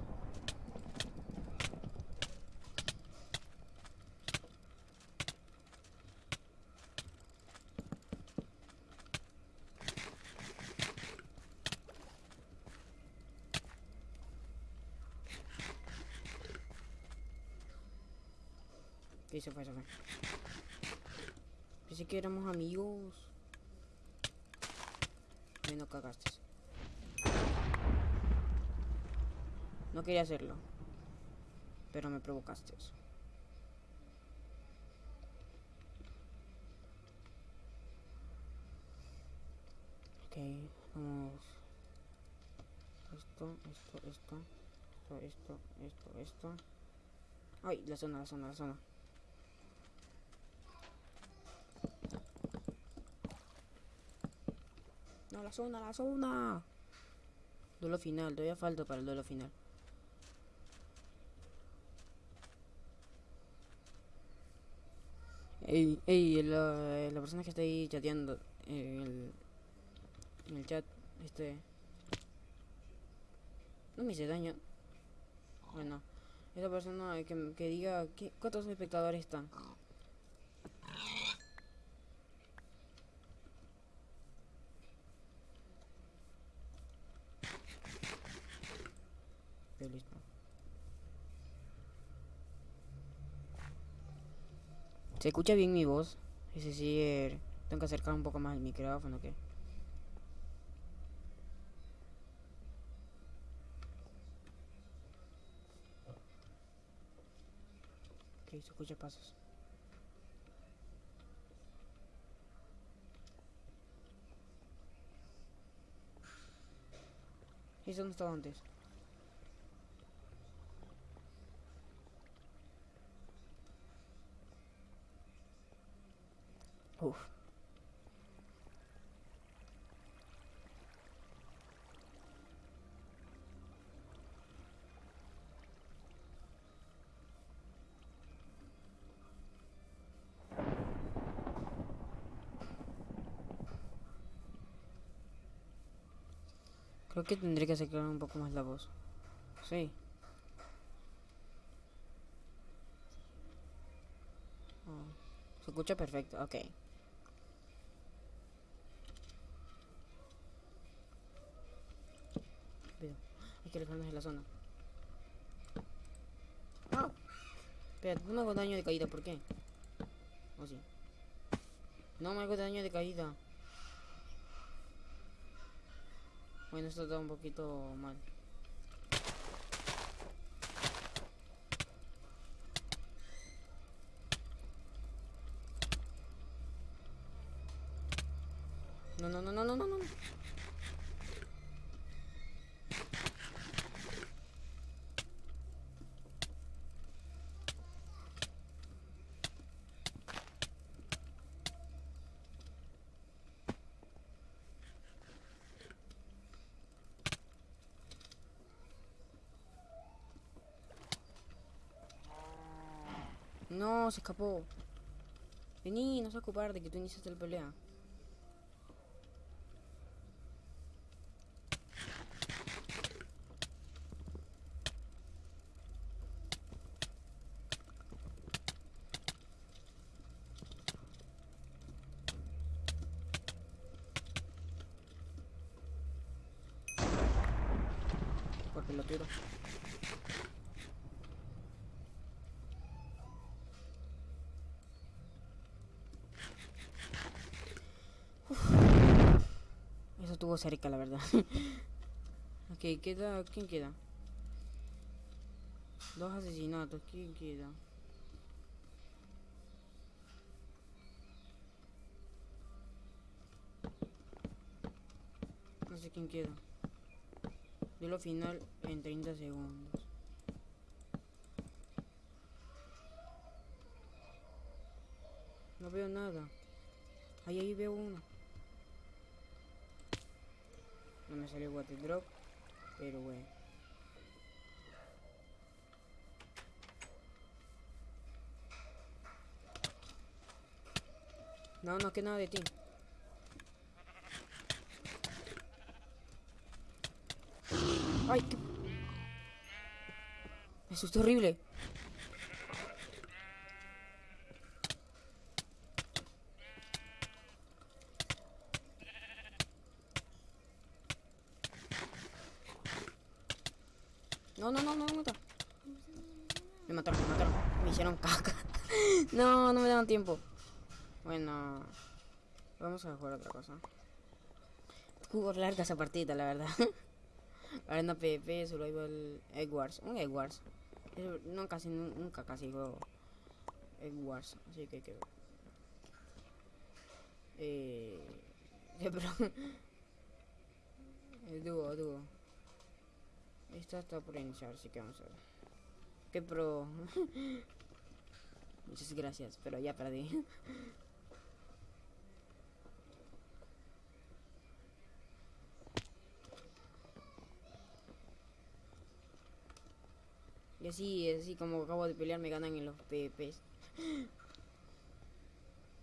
Se fue, se fue. Pensé que éramos amigos. Ay, no cagaste. No quería hacerlo. Pero me provocaste. Ok, vamos. Esto, esto. Esto, esto, esto, esto. Ay, la zona, la zona, la zona. La zona, la zona. Duelo final, todavía falta para el duelo final. Ey, ey, la, la persona que está ahí chateando en el, en el chat, este... No me hice daño. Bueno, esa persona que, que diga ¿qué- cuántos espectadores están. Ok, listo. ¿Se escucha bien mi voz? Es decir, tengo que acercar un poco más el micrófono, ¿qué? Ok, se escucha pasos. ¿Y dónde estaba antes? Creo que tendré que acercar un poco más la voz. Sí. Oh, Se escucha perfecto, ok. Rápido. Hay que alejarnos de la zona. ¡Ah! Espera, no me hago daño de caída, ¿por qué? ¿O sí? No me hago daño de caída. Bueno, esto está un poquito mal. No, no, no, no, no, no, no. No, se escapó. Vení, no se ocupar de que tú iniciaste la pelea. Por pelotero. Cerca, la verdad. [LAUGHS] ok, queda. ¿Quién queda? Dos asesinatos. ¿Quién queda? No sé quién queda. Yo lo final en 30 segundos. Salió water drop, pero bueno. No, no, que nada de ti. Ay, qué... Asustó horrible. No, no, no, no me mata. Me mataron, me mataron. Me hicieron caca. no, no me daban tiempo. Bueno, a jugar otra cosa. Jugó larga esa partida, la verdad. [LAUGHS] Arena PvP, solo iba el Egg Wars. Un Egg Wars. No, casi, nunca casi juego Egg Wars. Así que hay que. Pero. El dúo, dúo. Esta está por iniciar, así que vamos a ver. Qué pro. [LAUGHS] Muchas gracias, pero ya perdí. [LAUGHS] Y así, así como acabo de pelear, me ganan en los PvPs. [GASPS]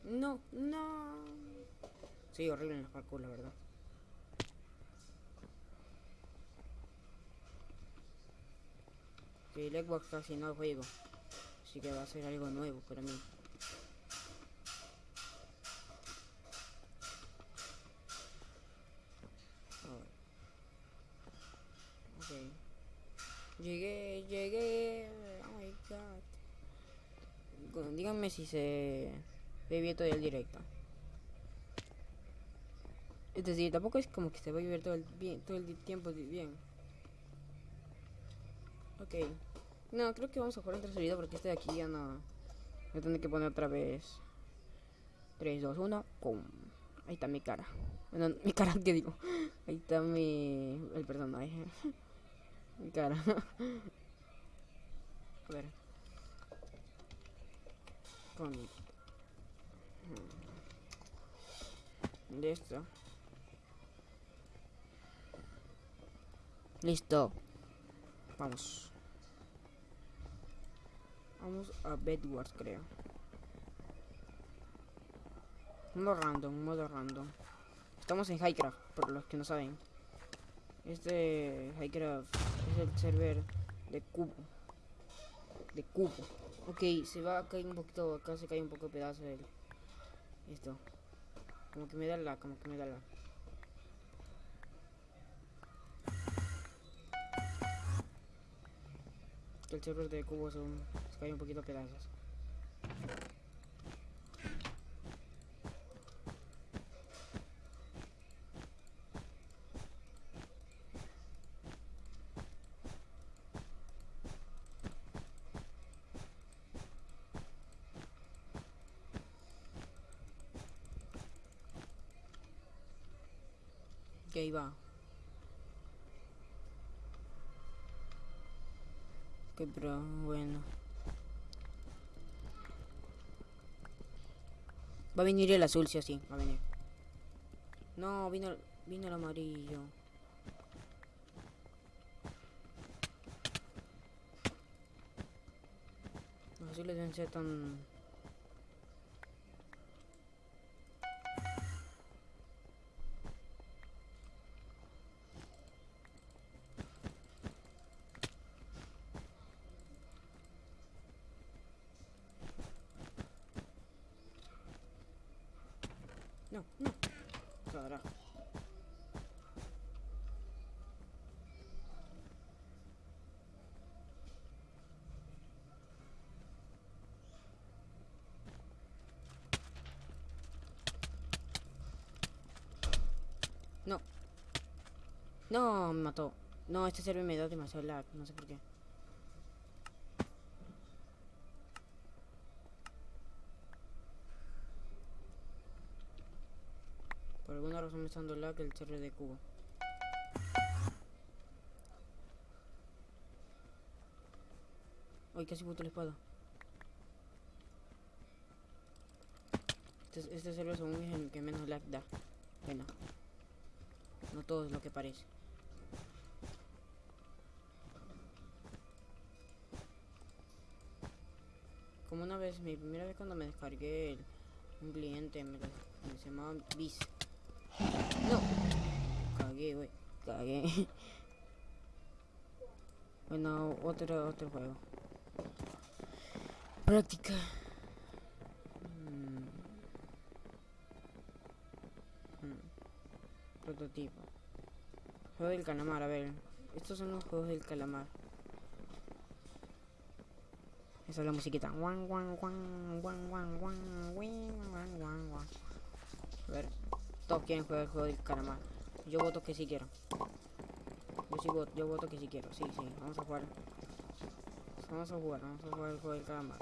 No, no. Soy horrible en los parkour, la verdad. Que el Xbox casi no juego. Así que va a ser algo nuevo para mí. Ok. Llegué, llegué. Oh my god. Díganme si se ve bien todo el directo. Es decir, tampoco es como que se va a ver todo el, bien, todo el tiempo bien. Ok. No, creo que vamos a jugar entre salida porque este de aquí ya no... Voy a que poner otra vez. 3, 2, 1. ¡Pum! Ahí está mi cara. [LAUGHS] Mi cara, ¿qué digo? Ahí está mi... El personaje. [LAUGHS] mi cara. [LAUGHS] a ver. Con... De esto. Listo. Vamos. Vamos a Bedwars, creo. Modo random, modo random. Estamos en Highcraft, por los que no saben. Este Highcraft es el server de cubo. De cubo. Ok, se va a caer un poquito, acá se cae un poco de pedazo del... Esto. Como que me da la, como que me da la. el server de cubo son, se cae un poquito a pedazos. Ahí va. Ok, pero bueno. Va a venir el azul, sí o sí, va a venir. No, vino, vino el amarillo. Los azules deben ser tan... No, me mató. No, este server me da demasiado lag, no sé por qué. Por alguna razón me está dando lag el server de Cuba. Ay, casi boto la espada. Este, este server según es el que menos lag da. Bueno. No todo es lo que parece. Como una vez, mi primera vez cuando me descargué un cliente, me, llamaba Bis. No. Cagué, güey. Cagué. [LAUGHS] Bueno, otro, otro juego. Práctica. Mm. Mm. Prototipo. Juego del calamar, a ver. Estos son los juegos del calamar. Esa es la musiquita. A ver, todos quieren jugar el juego del calamar. Yo voto que sí quiero. Yo sí voto, yo voto que sí quiero. Sí, sí, vamos a jugar. Vamos a jugar, vamos a jugar el juego del calamar.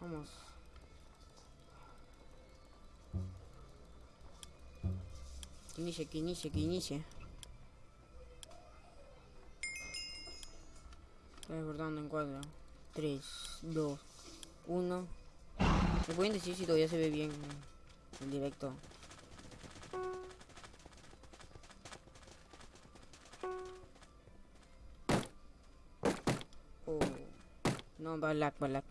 Vamos. Que inicie, que inicie, que inicie. Desbordando en cuadro. 3, 2, 1. ¿Me pueden decir si todavía se ve bien el directo? Oh. No, va lag, va lag.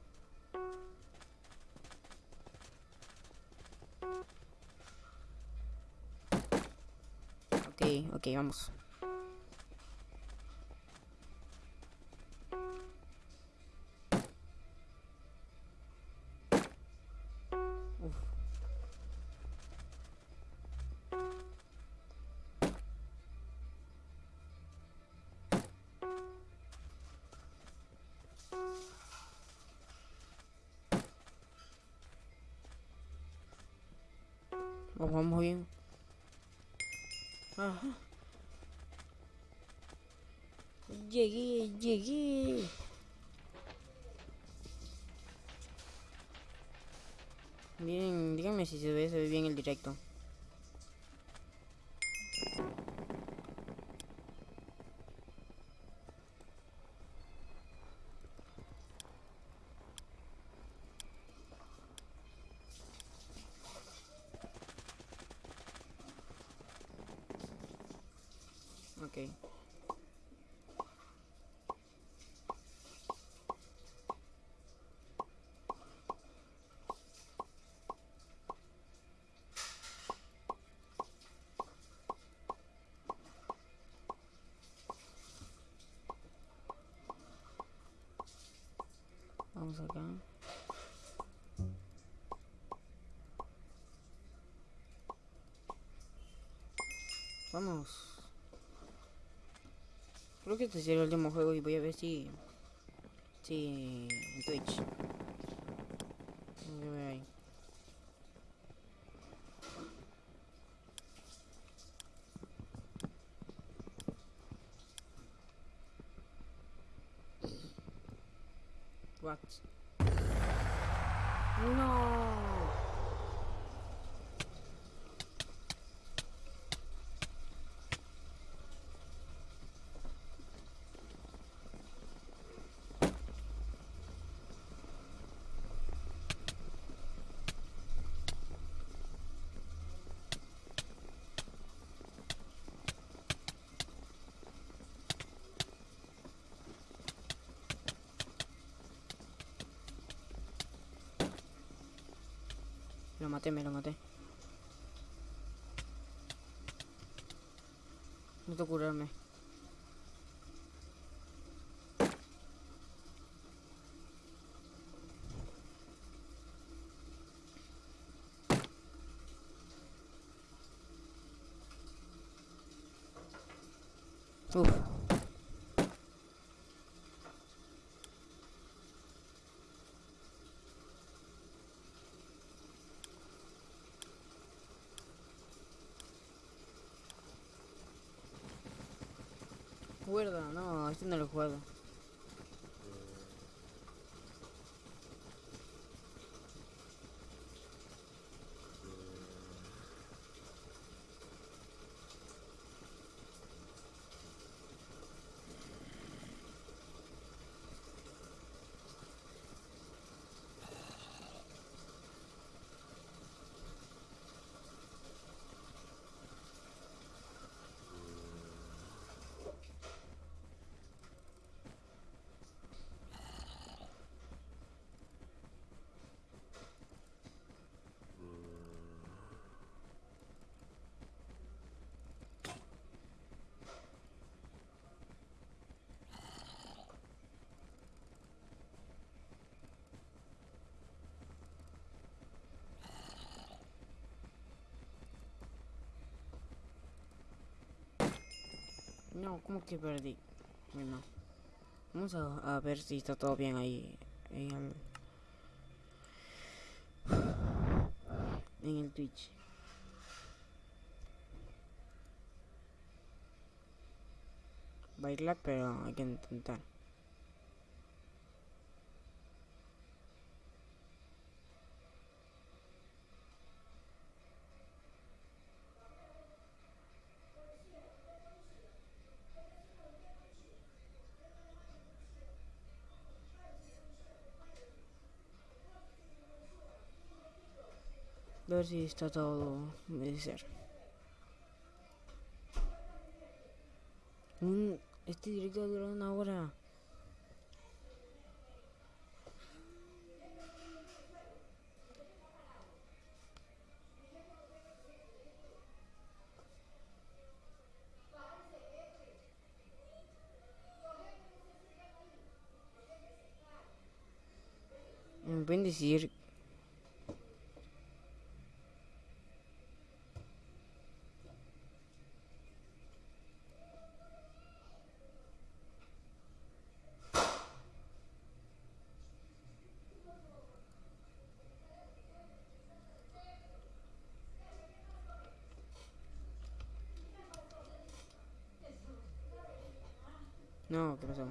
Ok, ok, vamos. Vamos, bien. Llegué, llegué. Miren, díganme si se ve, se ve bien el directo. Ok. Vamos acá. Vamos. Creo que este será el último juego y voy a ver si... Si... Twitch. Voy a ver ahí. What? No. Maté, me lo maté. Necesito curarme. Uf. Cuerda, no, no lo he jugado. No, ¿cómo que perdí? Bueno, vamos a, a ver si está todo bien ahí en el, en el Twitch. Bailar, pero hay que intentar. Ver si está todo de ser. Este directo dura una hora. Pueden decir No, ¿qué pasó?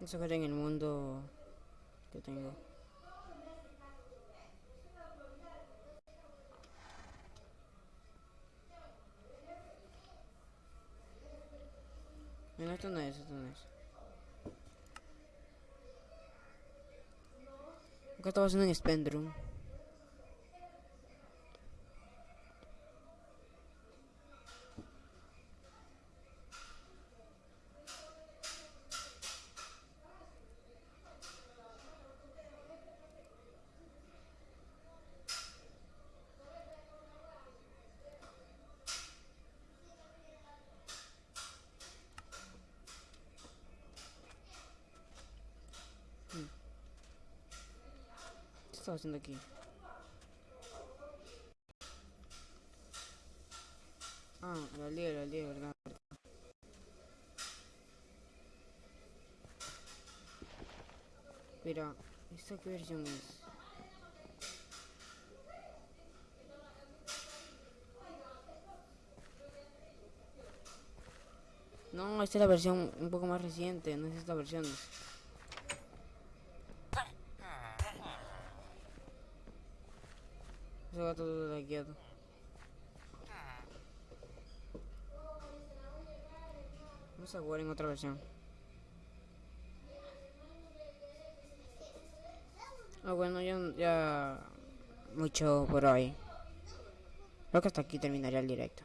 Eso fue en el mundo que tengo. No, esto no es, esto no es. Acá estaba haciendo en Spendroom. ¿Qué estaba haciendo aquí? Ah, la liga, la verdad. verdad. Mira, ¿esta qué versión es? No, esta es la versión un poco más reciente, no es esta versión. Gato todo lagueado. No Vamos a jugar en otra versión. Ah, bueno, ya, ya mucho por hoy. Creo que hasta aquí terminaría el directo.